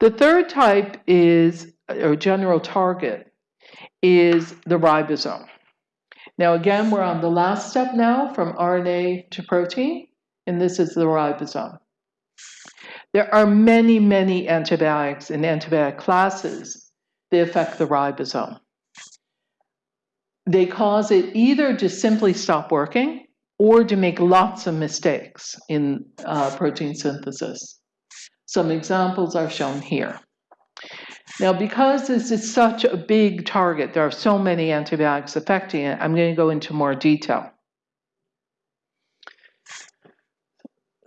The third type is, or general target, is the ribosome. Now, again, we're on the last step now from RNA to protein, and this is the ribosome. There are many, many antibiotics and antibiotic classes that affect the ribosome. They cause it either to simply stop working or to make lots of mistakes in uh, protein synthesis. Some examples are shown here. Now, because this is such a big target, there are so many antibiotics affecting it, I'm going to go into more detail.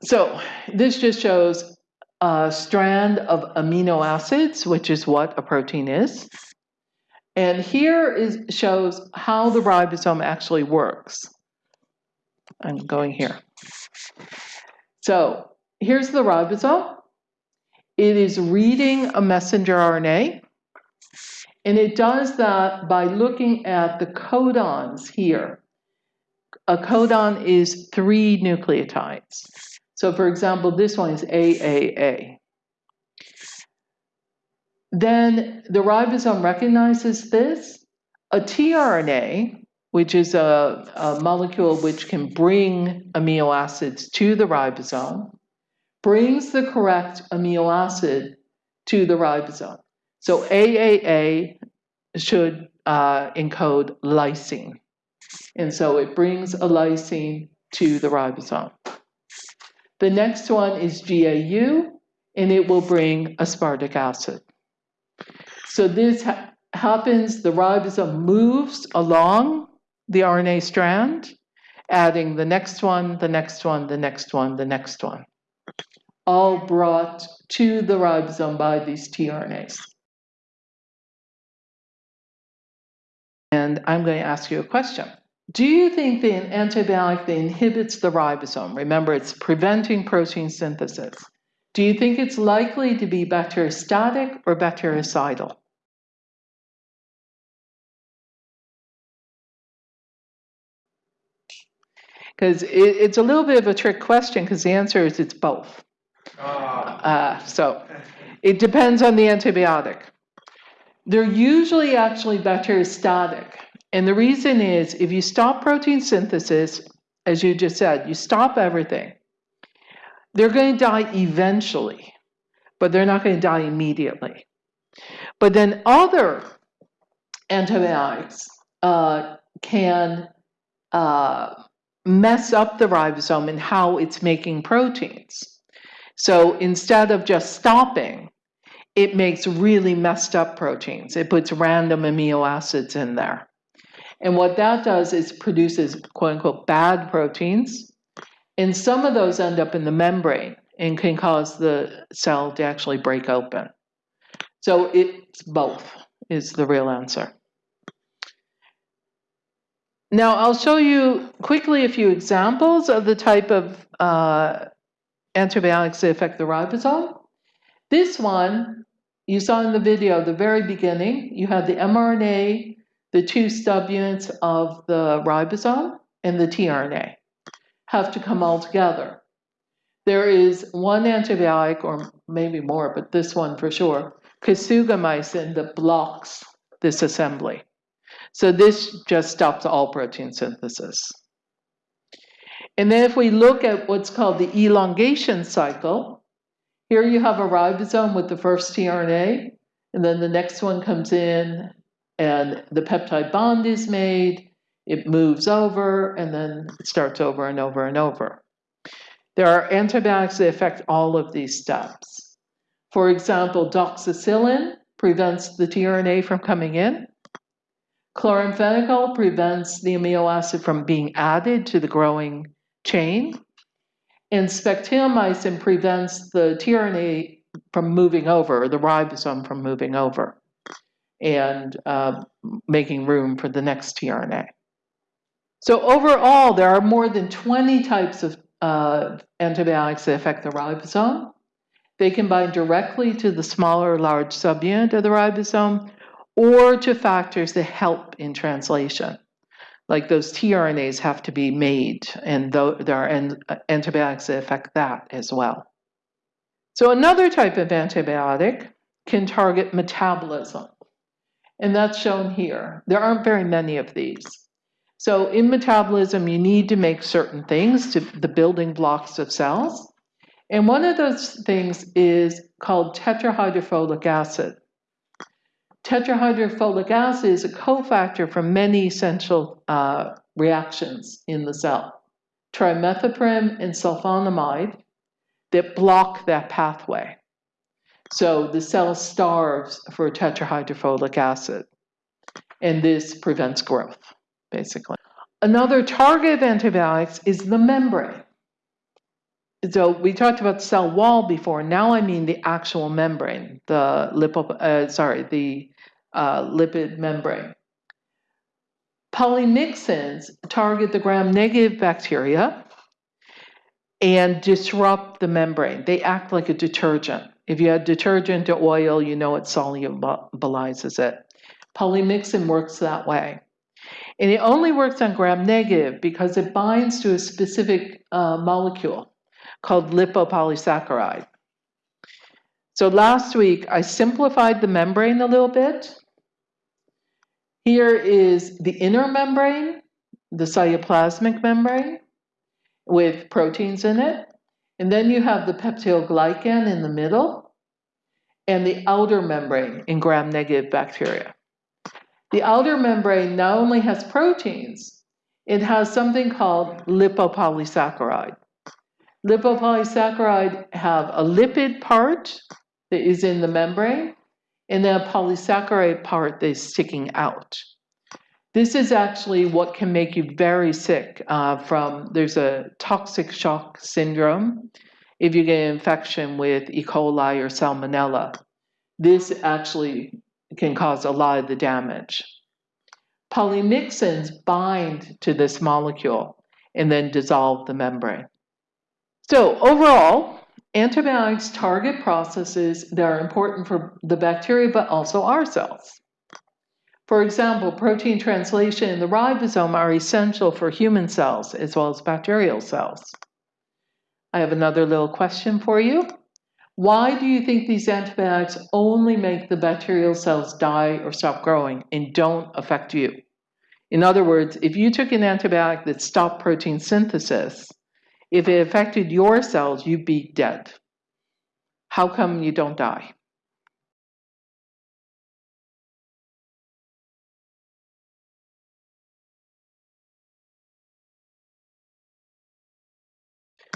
So this just shows a strand of amino acids, which is what a protein is. And here is shows how the ribosome actually works. I'm going here. So here's the ribosome. It is reading a messenger RNA, and it does that by looking at the codons here. A codon is three nucleotides. So for example, this one is AAA. Then the ribosome recognizes this. A tRNA, which is a, a molecule which can bring amino acids to the ribosome, brings the correct amino acid to the ribosome. So AAA should uh, encode lysine. And so it brings a lysine to the ribosome. The next one is GAU, and it will bring aspartic acid. So this ha happens, the ribosome moves along the RNA strand, adding the next one, the next one, the next one, the next one all brought to the ribosome by these tRNAs. And I'm going to ask you a question. Do you think the antibiotic that inhibits the ribosome, remember it's preventing protein synthesis, do you think it's likely to be bacteriostatic or bactericidal? Because it, it's a little bit of a trick question because the answer is it's both. Uh, so it depends on the antibiotic. They're usually actually bacteriostatic. And the reason is if you stop protein synthesis, as you just said, you stop everything, they're going to die eventually, but they're not going to die immediately. But then other antibiotics uh, can uh, mess up the ribosome and how it's making proteins. So instead of just stopping, it makes really messed up proteins. It puts random amino acids in there. And what that does is produces quote unquote bad proteins. And some of those end up in the membrane and can cause the cell to actually break open. So it's both is the real answer. Now I'll show you quickly a few examples of the type of uh, antibiotics that affect the ribosome. This one, you saw in the video, at the very beginning, you had the mRNA, the two subunits of the ribosome, and the tRNA have to come all together. There is one antibiotic, or maybe more, but this one for sure, kasugamycin, that blocks this assembly. So this just stops all protein synthesis. And then if we look at what's called the elongation cycle, here you have a ribosome with the first tRNA, and then the next one comes in and the peptide bond is made, it moves over, and then it starts over and over and over. There are antibiotics that affect all of these steps. For example, doxycycline prevents the tRNA from coming in. Chloramphenicol prevents the amino acid from being added to the growing chain. And spectinomycin prevents the tRNA from moving over, the ribosome from moving over, and uh, making room for the next tRNA. So overall, there are more than 20 types of uh, antibiotics that affect the ribosome. They can bind directly to the smaller or large subunit of the ribosome or to factors that help in translation like those tRNAs have to be made, and there are antibiotics that affect that as well. So another type of antibiotic can target metabolism. And that's shown here. There aren't very many of these. So in metabolism, you need to make certain things to the building blocks of cells. And one of those things is called tetrahydrofolic acid. Tetrahydrofolic acid is a cofactor for many essential uh, reactions in the cell. Trimethoprim and sulfonamide that block that pathway. So the cell starves for tetrahydrofolic acid, and this prevents growth, basically. Another target of antibiotics is the membrane. So we talked about cell wall before. Now I mean the actual membrane, the lipo, uh, sorry, the uh, lipid membrane. Polymyxins target the gram-negative bacteria and disrupt the membrane. They act like a detergent. If you add detergent to oil, you know it solubilizes it. Polymyxin works that way. And it only works on gram negative because it binds to a specific uh, molecule called lipopolysaccharide. So last week I simplified the membrane a little bit. Here is the inner membrane, the cytoplasmic membrane with proteins in it. And then you have the peptidoglycan in the middle and the outer membrane in gram-negative bacteria. The outer membrane not only has proteins, it has something called lipopolysaccharide. Lipopolysaccharide have a lipid part that is in the membrane and then a polysaccharide part that is sticking out. This is actually what can make you very sick uh, from, there's a toxic shock syndrome if you get an infection with E. coli or salmonella. This actually can cause a lot of the damage. Polymyxins bind to this molecule and then dissolve the membrane. So overall, antibiotics target processes that are important for the bacteria but also our cells. For example, protein translation and the ribosome are essential for human cells as well as bacterial cells. I have another little question for you. Why do you think these antibiotics only make the bacterial cells die or stop growing and don't affect you? In other words, if you took an antibiotic that stopped protein synthesis, if it affected your cells, you'd be dead. How come you don't die?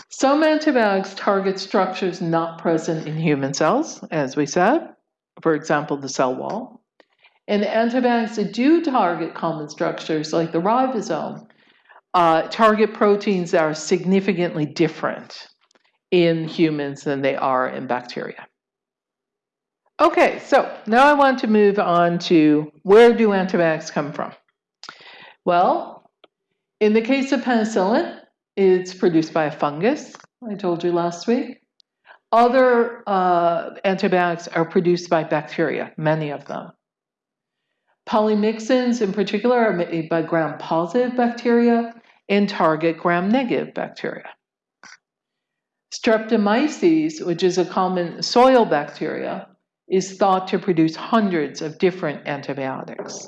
Some antibiotics target structures not present in human cells, as we said, for example, the cell wall. And antibiotics that do target common structures, like the ribosome, uh, target proteins are significantly different in humans than they are in bacteria. Okay, so now I want to move on to where do antibiotics come from? Well, in the case of penicillin, it's produced by a fungus, I told you last week. Other uh, antibiotics are produced by bacteria, many of them. Polymyxins in particular are made by gram-positive bacteria and target gram-negative bacteria. Streptomyces, which is a common soil bacteria, is thought to produce hundreds of different antibiotics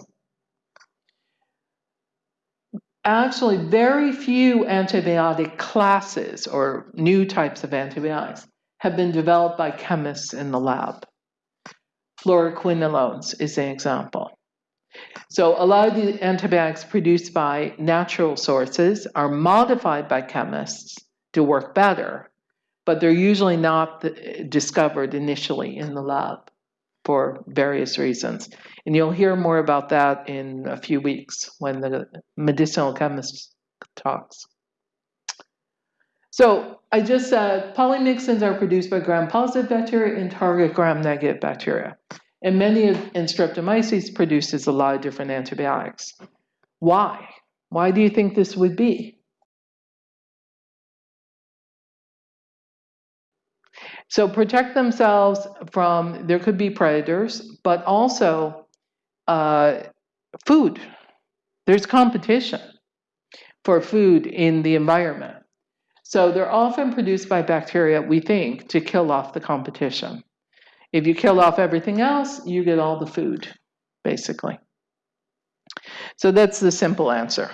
actually very few antibiotic classes or new types of antibiotics have been developed by chemists in the lab. Fluoroquinolones is an example. So a lot of the antibiotics produced by natural sources are modified by chemists to work better, but they're usually not discovered initially in the lab for various reasons. And you'll hear more about that in a few weeks when the medicinal chemist talks. So I just said polymyxins are produced by gram-positive bacteria and target gram-negative bacteria. And many of streptomyces produces a lot of different antibiotics. Why? Why do you think this would be? So protect themselves from, there could be predators, but also uh, food. There's competition for food in the environment. So they're often produced by bacteria, we think, to kill off the competition. If you kill off everything else, you get all the food, basically. So that's the simple answer.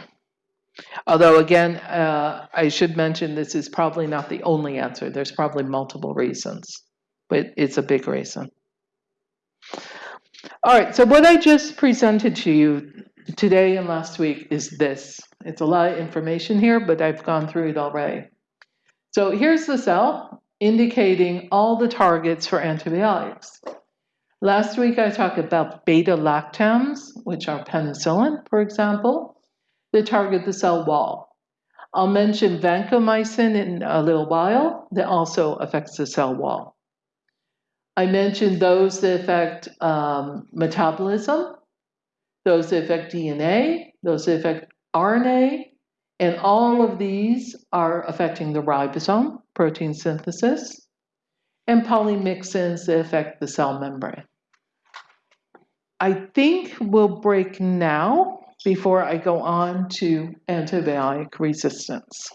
Although, again, uh, I should mention this is probably not the only answer. There's probably multiple reasons, but it's a big reason. All right, so what I just presented to you today and last week is this. It's a lot of information here, but I've gone through it already. So here's the cell indicating all the targets for antibiotics. Last week I talked about beta lactams, which are penicillin, for example, that target the cell wall. I'll mention vancomycin in a little while that also affects the cell wall. I mentioned those that affect um, metabolism, those that affect DNA, those that affect RNA, and all of these are affecting the ribosome, protein synthesis, and polymyxins that affect the cell membrane. I think we'll break now before I go on to antibiotic resistance.